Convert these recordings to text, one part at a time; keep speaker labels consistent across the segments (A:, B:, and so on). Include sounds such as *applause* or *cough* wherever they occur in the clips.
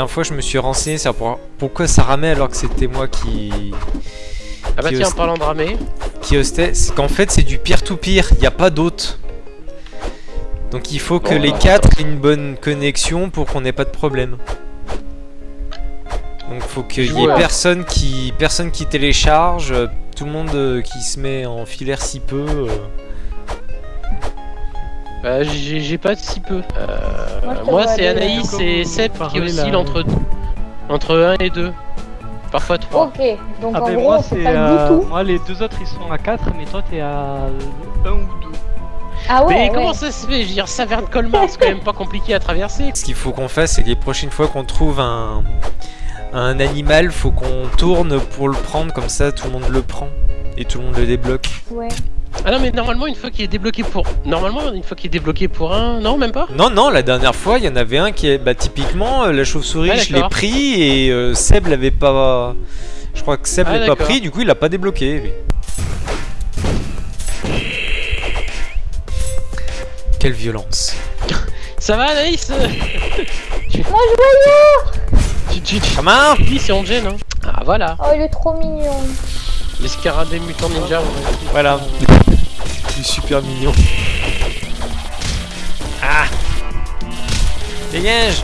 A: dernière fois, je me suis renseigné sur pour- pourquoi ça ramait alors que c'était moi qui...
B: Ah bah
A: qui
B: tiens, en parlant de ramer,
A: qui hostait. C'est qu'en fait, c'est du peer-to-peer, il n'y a pas d'autre. Donc il faut que les
B: bah.
A: quatre aient une bonne connexion pour qu'on n'ait pas de problème. Donc faut qu'il y ait personne qui, personne qui télécharge, euh, tout le monde euh, qui se met en filaire si peu.
B: Bah, j'ai j'ai pas si peu. Euh,
C: Moi,
B: c'est Anaïs et Seb qui oscillent entre, entre 1 et 2. Parfois 3.
C: Ok, donc
D: Ah
C: en
D: ben
C: gros,
D: moi
C: c'est
D: c'est
C: pas
D: euh,
C: du tout.
D: moi les deux autres ils sont à 4 mais toi t'es à 1 ou 2.
C: Ah ouais,
B: Mais
C: ouais.
B: comment ça se fait? Je veux dire, Saverne Colmar, c'est quand même pas compliqué à traverser.
A: Ce qu'il faut qu'on fasse, c'est que les prochaines fois qu'on trouve un, un animal, faut qu'on tourne pour le prendre, comme ça tout le monde le prend et tout le monde le débloque.
C: Ouais.
B: Ah non, mais normalement, une fois qu'il est débloqué pour. Normalement, une fois qu'il est débloqué pour un. Non, même pas?
A: Non, non, la dernière fois, il y en avait un qui est. Bah, typiquement, euh, la chauve-souris,
B: Ah,
A: je l'ai pris et euh, Seb l'avait pas. Je crois que Seb
B: Ah,
A: l'avait pas pris, du coup, il l'a pas débloqué. lui. Quelle violence. *laughs*
B: Ça va, Anaïs? *laughs*
C: Moi, je
B: Tu, tu, tu,
A: Comment
B: tu dis si on gêne, hein Ah, voilà.
C: Oh, il est trop mignon.
B: Les scarabées mutants ninja.
A: Voilà. Super mignon. Ah Dégage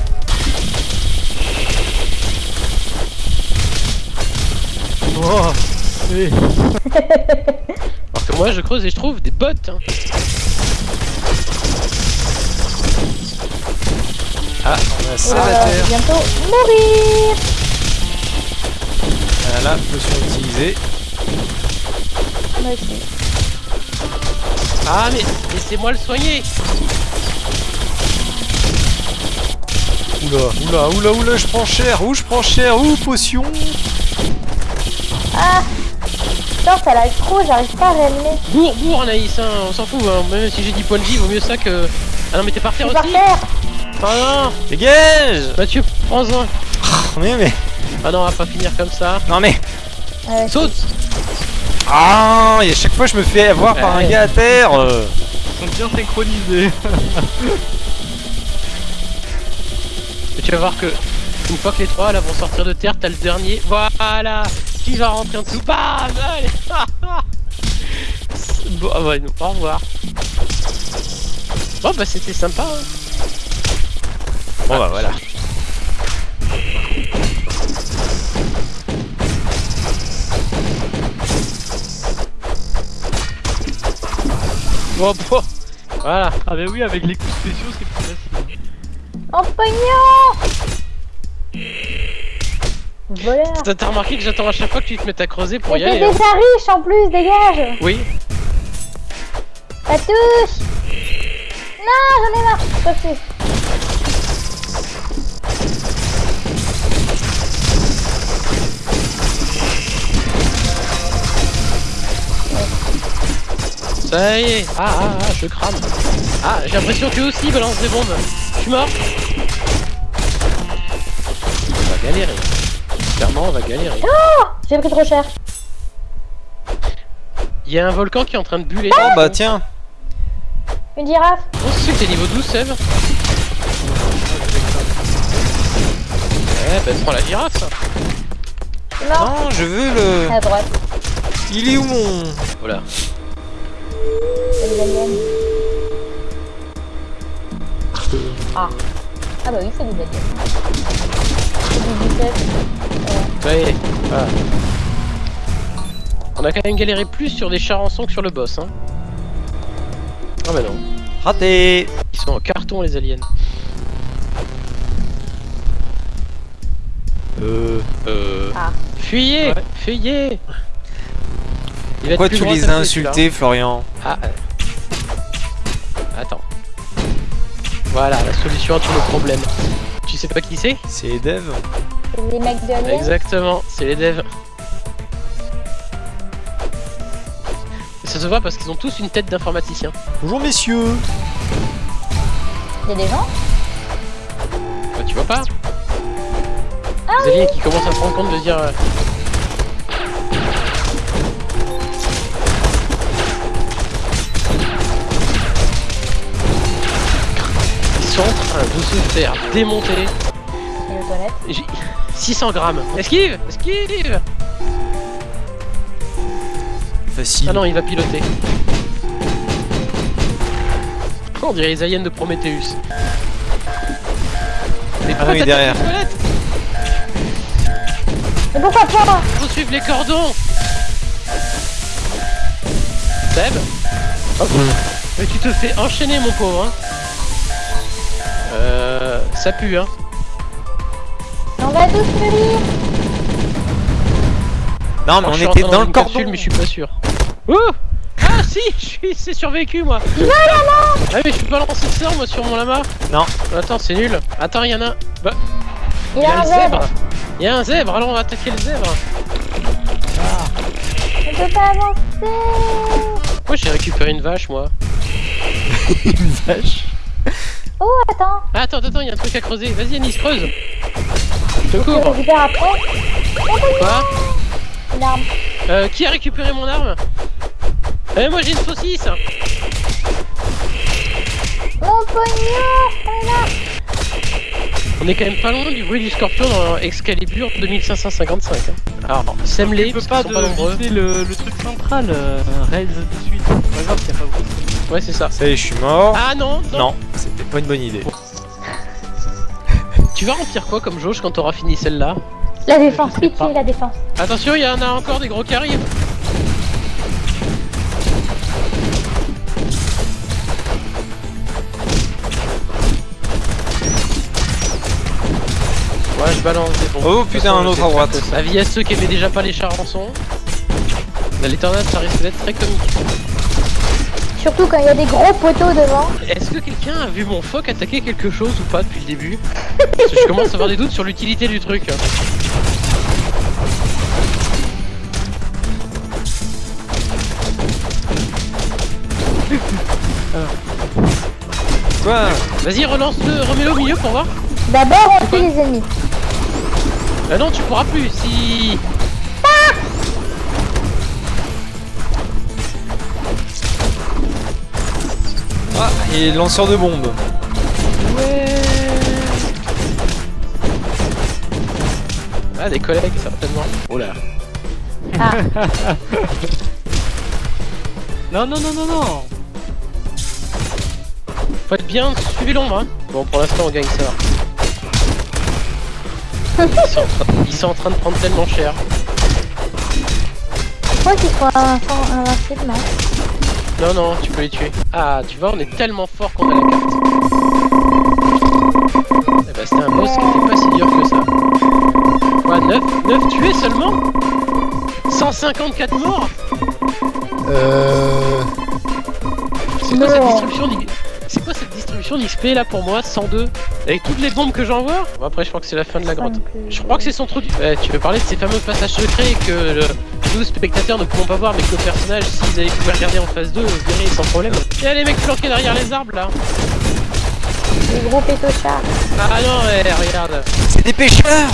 D: Oh oui. *laughs*
B: Alors que moi, je creuse et je trouve des bottes. hein.
A: Ah, on a ça
C: Euh,
A: à terre.
C: bientôt mourir.
A: Voilà, potion utilisée.
C: Aussi.
B: Ah, mais laissez-moi le soigner
A: Oula, oula, oula, oula, je prends cher, ouh, je prends cher, ouh, potion?
C: Ah Putain, ça lag trop, j'arrive pas à réanimer.
B: Bourre, bourre, Anaïs, hein, on s'en fout. hein. Même si j'ai 10 points de vie, vaut mieux ça que. Ah non, mais t'es par terre
C: suis par
B: aussi
C: terre.
B: Ah non
A: Dégage
B: Mathieu, prends-en
A: Mais, mais,
B: Ah non, on va pas finir comme ça.
A: non mais,
B: Saute
A: ah, et à chaque fois je me fais avoir par un gars à terre euh.
D: Ils sont bien synchronisés. *laughs*
B: Et tu vas voir que une fois que les trois là vont sortir de terre, t'as le dernier. Voilà Qui va rentrer en dessous? Bam Allez *laughs* Bon, ah ouais, nous, au revoir. Bon bah c'était sympa. hein.
A: Bon bah voilà.
B: Bon, bon. Voilà.
D: Ah bah oui avec les coups spéciaux c'est plus facile.
C: En pognon Voleur.
B: T'as t'as remarqué que j'attends à chaque fois que tu te mettes à creuser pour
C: Mais
B: y
C: t'es
B: aller. hein.
C: déjà riche en plus, dégage
B: Oui.
C: Ça touche Non, j'en ai marre Toi
B: Ça y est. Ah ah ah, je crame. Ah, j'ai l'impression que eux aussi balancent des bombes. Je suis mort. On va galérer. Clairement, on va galérer.
C: J'ai pris trop cher.
B: Il y a un volcan qui est en train de buller.
A: Oh bah tiens,
C: Une girafe
B: Oh, c'est que t'es niveau 12, Seb Eh, bah prends la girafe
C: mort.
A: non, je veux le...
C: À droite.
A: Il est où mon...
B: Voilà.
C: C'est des aliens. Ah. Ah bah oui, c'est des aliens. C'est du 17.
B: Ça y est. Voilà. On a quand même galéré plus sur des charançons que sur le boss, hein. Ah bah non.
A: Raté
B: Ils sont en carton, les aliens.
A: Euh...
B: Euh...
C: Ah.
B: Fuyez
D: Ouais.
B: Fuyez
A: Pourquoi tu les as insultés, Florian.
B: Ah. euh. Attends. Voilà, la solution à tous nos problèmes. Tu sais pas qui c'est?
A: C'est les devs
C: C'est des mecs de.
B: Exactement, c'est les devs. Et ça se voit parce qu'ils ont tous une tête d'informaticien.
A: Bonjour messieurs
C: Il y a des gens?
B: Bah, tu vois pas Les aliens qui commencent à se rendre compte de dire... euh, sont en train de se faire démonter.
C: Et les toilettes.
B: J'ai 600 grammes. Esquive Esquive
A: Facile.
B: Ah non, il va piloter. Oh, on dirait les aliens de Prometheus. Mais
A: Ah derrière.
C: Mais pourquoi pas?
B: Faut suivre les cordons Seb Mais tu te fais enchaîner mon pauvre hein. Euh... Ça pue hein.
C: On va tous mourir
A: Non, mais on
B: je
A: était dans le cordon.
B: capsule, mais je suis pas sûr. Ouh Ah si Je suis c'est survécu moi. Ah mais je peux pas lancer ça moi sur mon lama.
A: Non.
B: Attends c'est nul. Attends il y en a Bah.
C: Il y a un zèbre.
B: Il y a un zèbre. Alors on va attaquer le zèbre.
C: On peut pas avancer.
B: Moi j'ai récupéré une vache moi. *laughs*
A: Une vache.
C: Oh, attends
B: Ah, Attends attends il y a un truc à creuser Vas-y Anis creuse Je te
C: Je
B: couvre
C: récupère après
B: Quoi
C: une arme.
B: Euh, qui a récupéré mon arme Eh moi j'ai une saucisse
C: Mon pognon On est là
B: On est quand même pas loin du bruit du scorpion dans Excalibur 2555 hein. Alors,
D: peux
B: parce
D: pas
B: qu'ils sont pas
D: de
B: nombreux.
D: viser le, le truc central, euh, raise de suite? C'est pas grave s'il y a pas beaucoup.
B: Ouais c'est ça
A: Ça y est, je suis mort.
B: Ah non, non,
A: pas une bonne idée.
B: Tu vas remplir quoi comme jauge quand t'auras fini celle-là
C: La défense, pitié, la défense.
B: Attention, il y en a encore des gros qui arrivent Ouais, je balance des bombes.
A: Oh, putain, un autre à droite.
B: Avis à ceux qui aimaient déjà pas les charançons. Là, les tornades, ça risque d'être très comique.
C: Surtout quand il y a des gros poteaux devant.
B: Est-ce que quelqu'un a vu mon phoque attaquer quelque chose ou pas depuis le début Parce que je commence à avoir des doutes sur l'utilité du truc.
A: Quoi
B: Vas-y, relance-le, remets-le au milieu pour voir.
C: D'abord, on tue les ennemis.
B: Ah non, tu pourras plus si.
A: Ah, et lanceur de bombes.
B: Ouais. Ah, des collègues, certainement. Oh là.
C: Ah, *laughs*
D: Non, non, non, non, non
B: Faut être bien, suivez l'ombre. Hein. Bon, pour l'instant, on gagne ça. Ils sont, en train, ils sont en train de prendre tellement cher.
C: je crois qu'ils sont invin- invincibles, non
B: Non, non, tu peux les tuer. Ah, tu vois, on est tellement fort qu'on a la carte. Eh bah, c'était un boss qui était pas si dur que ça. Quoi, 9, 9 tués seulement? 154 morts?
A: Euh...
B: C'est quoi cette d'I- C'est quoi cette distribution d'XP là pour moi 102 Avec toutes les bombes que j'envoie? Bon après je crois que c'est la fin de la grotte.
C: plus.
B: Je crois que c'est son trou du... Ouais, tu veux parler de ces fameux passages secrets que le- nous spectateurs ne pouvons pas voir mais que le personnage s'ils avaient pu regarder en phase 2 verraient sans problème. Y'a les mecs planqués derrière les arbres là
C: Les gros pétochards.
B: Ah non ouais regarde
A: C'est des pêcheurs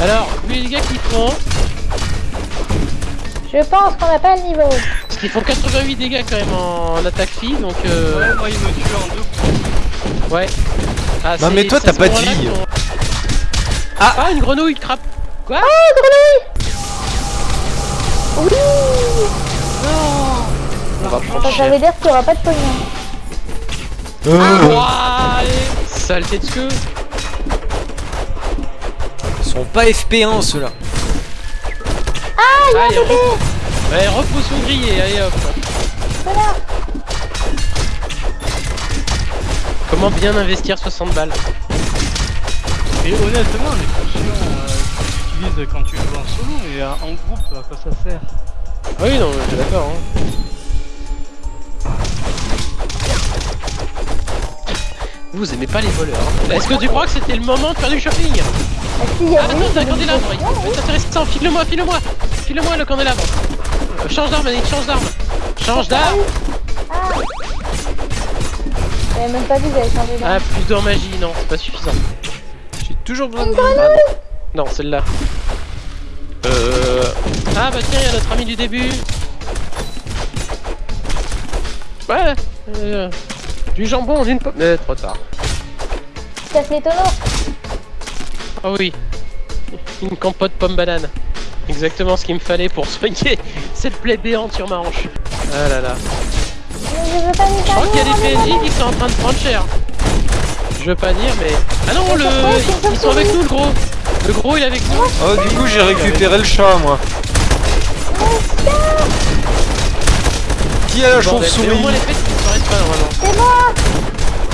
B: Alors, vu les gars qui font,
C: Je pense qu'on n'a pas le niveau.
B: parce qu'ils font 88 dégâts quand même en attaque fille donc euh...
D: Ouais, moi il me tue en deux coups.
B: Ouais. Ah,
A: Non, mais toi, t'as pas de vie. Ah.
B: Ah, une grenouille crape Quoi
C: Oui
B: On va prendre
C: Ça, ça veut dire qu'il n'y aura pas de pognon.
A: Euh,
B: Ouah, allez Saleté de queue.
A: Ils sont pas FP1 ceux-là.
B: Allez, repos Ouais, repotion grillée, allez hop.
C: Voilà.
B: Comment bien investir 60 balles?
D: Et honnêtement, les potions euh, quand tu joues en solo, mais euh, en groupe, à quoi ça sert?
B: Ah Oui, non, je suis d'accord. Hein. Vous aimez pas les voleurs. hein. Est-ce que tu crois que c'était le moment de faire du shopping?
C: Ah, il
B: Ah, attends, t'as un candélabre
C: oui.
B: C'est intéressant, file-le-moi, file-le-moi File-le-moi le candélabre Euh, Change d'arme, Annick, change d'arme Change d'arme
C: Ah J'avais même pas vu, j'avais changé d'arme.
B: Ah, plus d'or magie, non, c'est pas suffisant.
A: J'ai toujours besoin de.
B: Ah, non, non celle-là. Euh... Ah bah tiens, il y a notre ami du début. Ouais, euh, du jambon, d'une pomme. Mais trop tard.
C: Casse les tonneaux
B: Oh oui. Une compote pomme banane. Exactement ce qu'il me fallait pour soigner *laughs* cette plaie béante sur ma hanche. Ah là là.
C: Je veux pas
B: Je crois qu'il y a des PNJ qui sont en train de prendre cher. Je veux pas dire, mais. Ah non, le. Ils sont avec nous, le gros. Le gros, il est avec nous.
A: Oh, du coup, j'ai récupéré le chat, moi. Qui a la chauve-souris.
C: C'est moi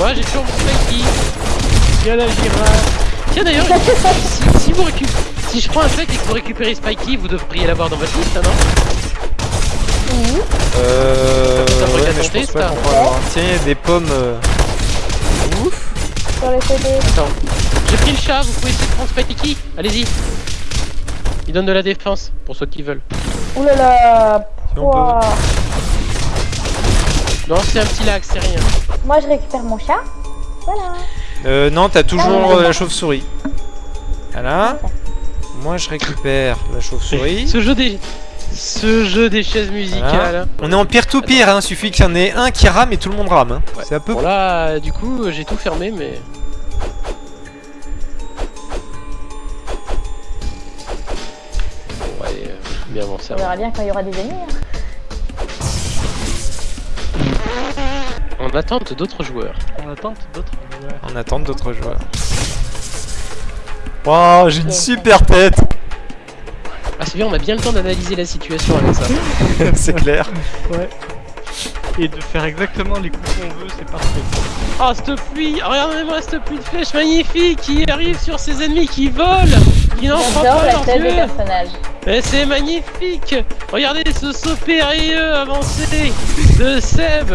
B: Ouais, j'ai toujours mon.
D: Il y a la girafe.
B: Tiens d'ailleurs, si, si vous récup... si je prends un fake et que vous récupérez Spikey, vous devriez l'avoir dans votre liste, hein, non
C: Oui.
A: Euh. Ouais, mais je pense pas
B: ça.
A: qu'on va. Tiens, il y a des pommes. euh, Ouf.
C: Sur le CD.
B: Attends. J'ai pris le chat, vous pouvez essayer de prendre Spikey. Allez-y. Il donne de la défense, pour ceux qui veulent.
C: Ouh là là.
A: Si on peut.
C: Pouah.
B: Non, c'est un petit lac, c'est rien.
C: Moi je récupère mon chat. Voilà.
A: Euh, non, t'as toujours
C: Ah,
A: euh, la chauve-souris. Voilà. Moi, je récupère la chauve-souris. *laughs*
B: Ce jeu des... Ce jeu des chaises musicales.
A: On est en peer-to-peer, hein. Suffit qu'il y en ait un qui rame et tout le monde rame. hein.
B: Ouais.
A: C'est un peu.
B: Bon là, du coup, j'ai tout fermé, mais... bien.
C: On verra bien quand il y aura des ennemis. hein.
B: En attente d'autres joueurs.
D: En attente d'autres joueurs.
A: En attente d'autres joueurs. Waouh, j'ai une super tête.
B: Ah c'est bien, on a bien le temps d'analyser la situation avec ça. *laughs*
A: C'est clair.
D: Ouais. Et de faire exactement les coups qu'on veut, c'est parfait.
B: Oh cette pluie Regardez-moi cette pluie de flèches magnifique qui arrive sur ces ennemis qui volent Qui n'en prend
C: J'adore
B: pas
C: la
B: leurs
C: tête des personnages.
B: Mais c'est magnifique. Regardez ce saut périlleux avancé de Seb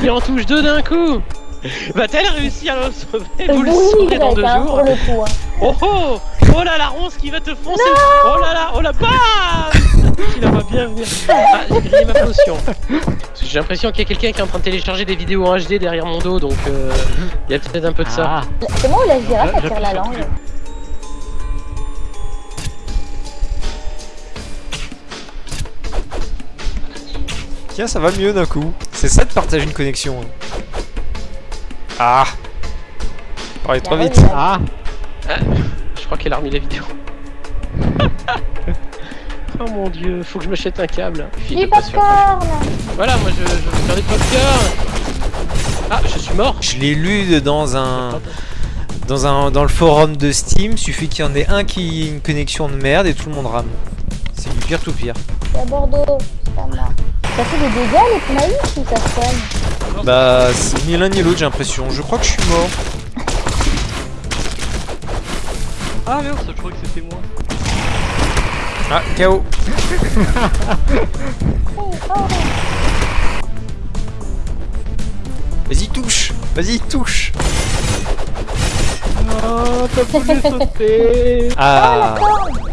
B: qui en touche deux d'un coup. Va-t-elle réussir à le sauver Vous le saurez dans deux
C: hein,
B: jours.
C: pour le coup. hein.
B: Oh oh Oh là la ronce qui va te foncer. Oh là là Oh là bam Il la bien venir. Ah j'ai grillé ma potion. Parce que J'ai l'impression qu'il y a quelqu'un qui est en train de télécharger des vidéos en HD derrière mon dos donc euh, il y a peut-être un peu de ça.
D: Ah,
C: C'est moi ou la girafe elle
D: J'appuie
C: tire la langue
A: Tiens, ça va mieux d'un coup. C'est ça de partager une connexion. hein. Ah. Parlez trop vite.
C: ouais.
D: ah,
B: Je crois qu'elle a remis la vidéo. *laughs* oh mon dieu, faut que je m'achète un câble. Fille
C: Du popcorn
B: Voilà, moi je, je vais faire des popcorn. Ah, je suis mort.
A: Je l'ai lu dans un dans un dans le forum de Steam. Suffit qu'il y en ait un qui ait une connexion de merde et tout le monde rame. C'est du pire tout pire.
C: C'est à Bordeaux, c'est pas moi. Ça fait des dégâts les maïs ou ça soigne
A: Bah, c'est ni l'un ni l'autre, j'ai l'impression. Je crois que je suis mort.
D: ah merde, je crois que c'était moi.
A: Ah, KO.
C: Oh, oh.
A: Vas-y, touche. Vas-y, touche.
D: Oh, t'as voulu sauter
A: Ah.
C: On